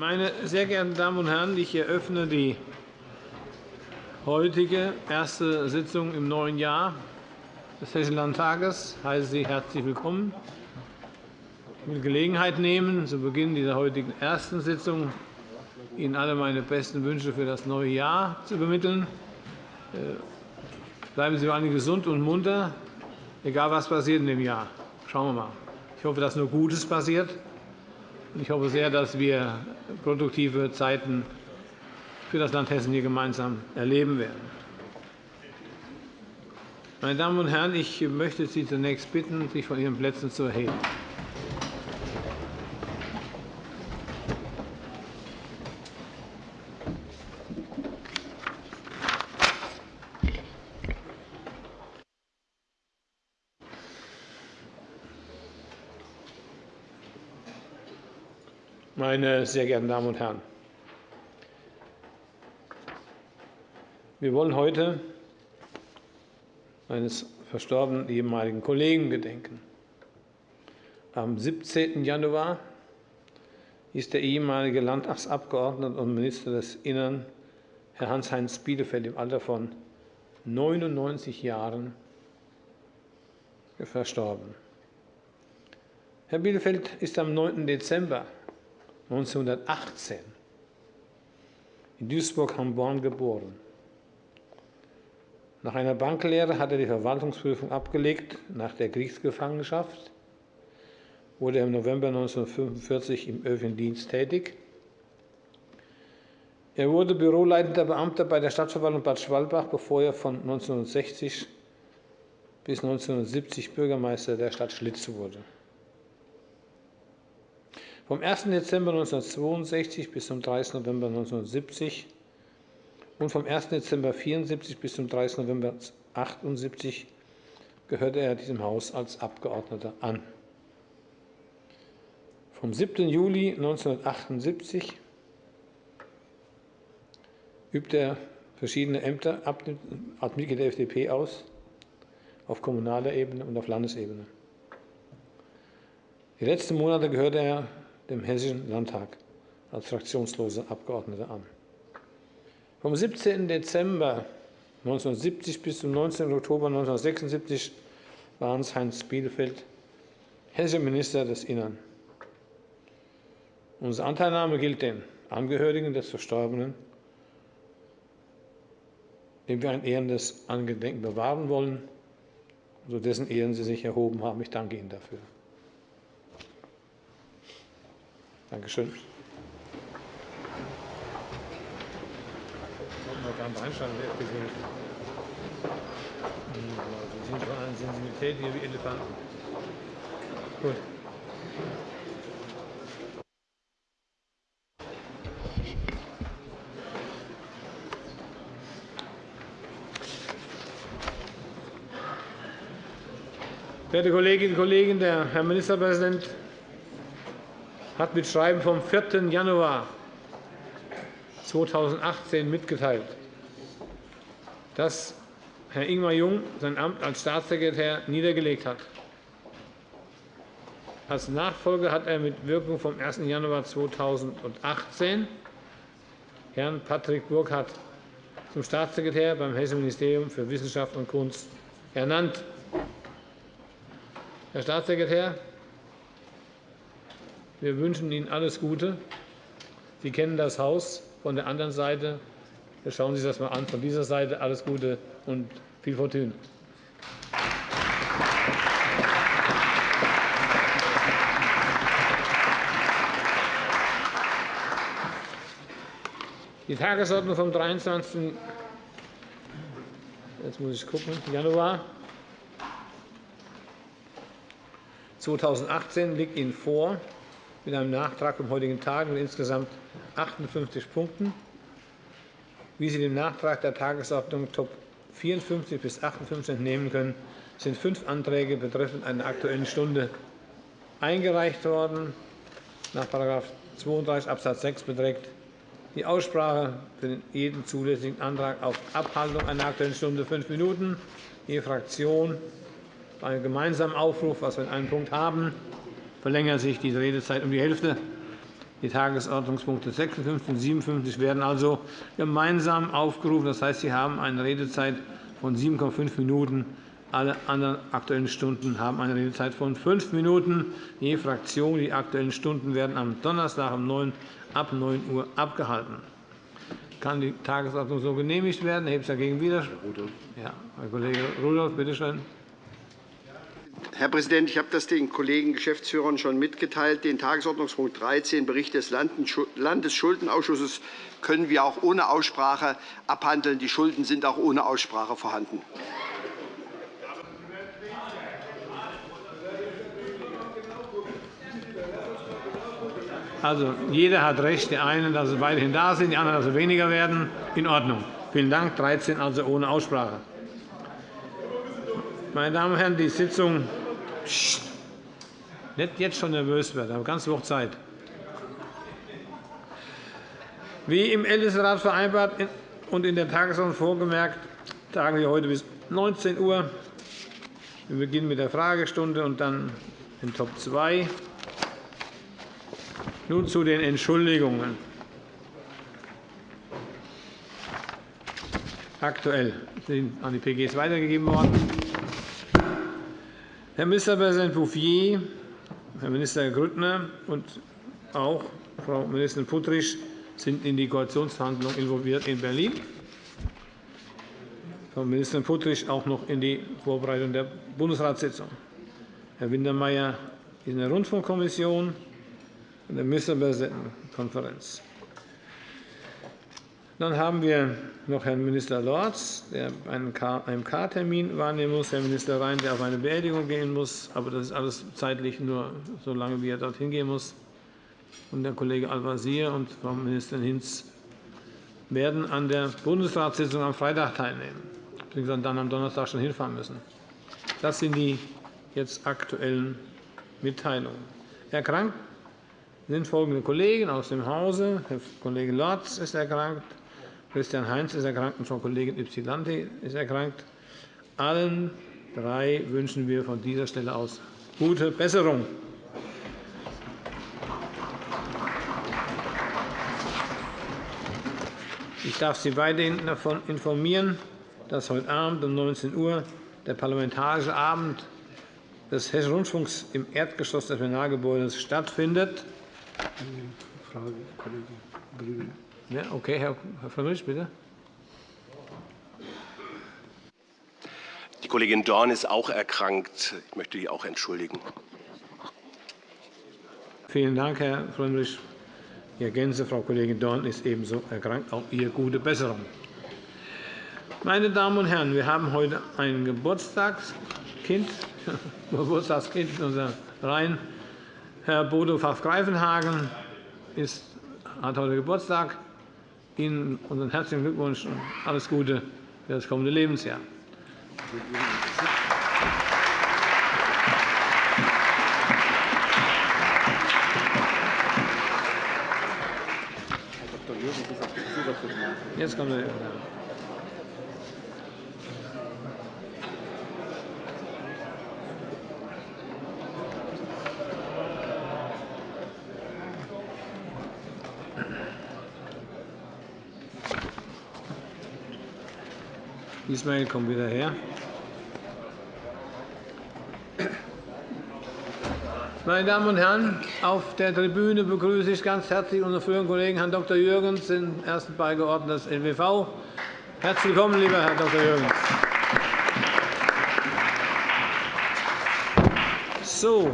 Meine sehr geehrten Damen und Herren, ich eröffne die heutige erste Sitzung im neuen Jahr des Hessischen Landtages. Ich heiße Sie herzlich willkommen. Ich will Gelegenheit nehmen, zu Beginn dieser heutigen ersten Sitzung Ihnen alle meine besten Wünsche für das neue Jahr zu übermitteln. Äh, bleiben Sie vor allem gesund und munter, egal was passiert in dem Jahr. Schauen wir mal. Ich hoffe, dass nur Gutes passiert. Ich hoffe sehr, dass wir produktive Zeiten für das Land Hessen hier gemeinsam erleben werden. Meine Damen und Herren, ich möchte Sie zunächst bitten, sich von Ihren Plätzen zu erheben. Meine sehr geehrten Damen und Herren, wir wollen heute eines verstorbenen ehemaligen Kollegen gedenken. Am 17. Januar ist der ehemalige Landtagsabgeordnete und Minister des Innern, Herr Hans-Heinz Bielefeld, im Alter von 99 Jahren verstorben. Herr Bielefeld ist am 9. Dezember 1918 in Duisburg-Hamborn geboren. Nach einer Banklehre hat er die Verwaltungsprüfung abgelegt. Nach der Kriegsgefangenschaft wurde er im November 1945 im öffentlichen Dienst tätig. Er wurde büroleitender Beamter bei der Stadtverwaltung Bad Schwalbach, bevor er von 1960 bis 1970 Bürgermeister der Stadt Schlitz wurde. Vom 1. Dezember 1962 bis zum 30. November 1970 und vom 1. Dezember 1974 bis zum 30. November 1978 gehörte er diesem Haus als Abgeordneter an. Vom 7. Juli 1978 übte er verschiedene Ämter als Mitglied der FDP aus, auf kommunaler Ebene und auf Landesebene. Die letzten Monate gehörte er dem Hessischen Landtag als fraktionsloser Abgeordneter an. Vom 17. Dezember 1970 bis zum 19. Oktober 1976 war Hans-Heinz Bielefeld hessischer Minister des Innern. Unsere Anteilnahme gilt den Angehörigen des Verstorbenen, dem wir ein ehrendes Angedenken bewahren wollen, so dessen Ehren Sie sich erhoben haben. Ich danke Ihnen dafür. Dankeschön. Sie sind von einer Sensibilität hier wie Elefanten. Gut. Verehrte Kolleginnen und Kollegen, der Herr Ministerpräsident hat mit Schreiben vom 4. Januar 2018 mitgeteilt, dass Herr Ingmar Jung sein Amt als Staatssekretär niedergelegt hat. Als Nachfolger hat er mit Wirkung vom 1. Januar 2018 Herrn Patrick Burkhardt zum Staatssekretär beim Hessischen Ministerium für Wissenschaft und Kunst ernannt. Herr Staatssekretär, wir wünschen Ihnen alles Gute. Sie kennen das Haus von der anderen Seite. Schauen Sie sich das einmal an. Von dieser Seite alles Gute und viel Fortune. Die Tagesordnung vom 23. Jetzt muss ich gucken, Januar 2018 liegt Ihnen vor mit einem Nachtrag vom heutigen Tag mit insgesamt 58 Punkten. Wie Sie dem Nachtrag der Tagesordnung Top 54 bis 58 entnehmen können, sind fünf Anträge betreffend einer Aktuellen Stunde eingereicht worden. Nach § 32 Abs. 6 beträgt die Aussprache für jeden zulässigen Antrag auf Abhaltung einer Aktuellen Stunde fünf Minuten. Je Fraktion bei einem gemeinsamen Aufruf, was wir in einem Punkt haben, verlängert sich die Redezeit um die Hälfte. Die Tagesordnungspunkte 56 und 57 werden also gemeinsam aufgerufen. Das heißt, Sie haben eine Redezeit von 7,5 Minuten. Alle anderen Aktuellen Stunden haben eine Redezeit von fünf Minuten je Fraktion. Die Aktuellen Stunden werden am Donnerstag ab 9 Uhr abgehalten. Kann die Tagesordnung so genehmigt werden? Erhebt es dagegen Widerspruch? Ja, Herr Kollege Rudolph, bitte schön. Herr Präsident, ich habe das den Kollegen Geschäftsführern schon mitgeteilt. Den Tagesordnungspunkt 13, Bericht des Landesschuldenausschusses, können wir auch ohne Aussprache abhandeln. Die Schulden sind auch ohne Aussprache vorhanden. Also, jeder hat recht. Die einen, dass sie weiterhin da sind, die anderen, dass sie weniger werden. In Ordnung. Vielen Dank. 13 also ohne Aussprache. Meine Damen und Herren, die Sitzung nicht jetzt schon nervös werden, aber ganz Woche Zeit. Wie im Ältestenrat vereinbart und in der Tagesordnung vorgemerkt, tagen wir heute bis 19 Uhr. Wir beginnen mit der Fragestunde und dann in Top 2. Nun zu den Entschuldigungen. Aktuell sind an die PGs weitergegeben worden. Herr Ministerpräsident Bouffier, Herr Minister Grüttner und auch Frau Ministerin Puttrich sind in die Koalitionsverhandlungen involviert in Berlin. Frau Ministerin Puttrich auch noch in die Vorbereitung der Bundesratssitzung. Herr Wintermeyer in der Rundfunkkommission in der Ministerpräsidentenkonferenz. Dann haben wir noch Herrn Minister Lorz, der einen AMK-Termin wahrnehmen muss, Herrn Minister Rhein, der auf eine Beerdigung gehen muss. Aber das ist alles zeitlich nur so lange, wie er dorthin gehen muss. Und der Kollege Al-Wazir und Frau Ministerin Hinz werden an der Bundesratssitzung am Freitag teilnehmen, beziehungsweise dann am Donnerstag schon hinfahren müssen. Das sind die jetzt aktuellen Mitteilungen. Erkrankt sind folgende Kollegen aus dem Hause. Herr Kollege Lorz ist erkrankt, Christian Heinz ist erkrankt und Frau Kollegin Ypsilanti ist erkrankt. Allen drei wünschen wir von dieser Stelle aus gute Besserung. Ich darf Sie weiterhin davon informieren, dass heute Abend um 19 Uhr der Parlamentarische Abend des Hessischen Rundfunks im Erdgeschoss des Plenargebäudes stattfindet. Frage, Kollege Brügel. Ja, okay, Herr Frömmrich, bitte. Die Kollegin Dorn ist auch erkrankt. Ich möchte die auch entschuldigen. Vielen Dank, Herr Frömmrich. Ich ergänze, Frau Kollegin Dorn ist ebenso erkrankt. Auch ihr gute Besserung. Meine Damen und Herren, wir haben heute ein Geburtstagskind, Geburtstagskind in unserer Reihen. Herr Bodo Pfaff-Greifenhagen hat heute Geburtstag. Ihnen unseren herzlichen Glückwunsch und alles Gute für das kommende Lebensjahr. Jetzt kommt der Ismail, komm wieder her. Meine Damen und Herren, auf der Tribüne begrüße ich ganz herzlich unseren früheren Kollegen Herrn Dr. Jürgens, den ersten Beigeordneten des LWV. Herzlich willkommen, lieber Herr Dr. Jürgens. So,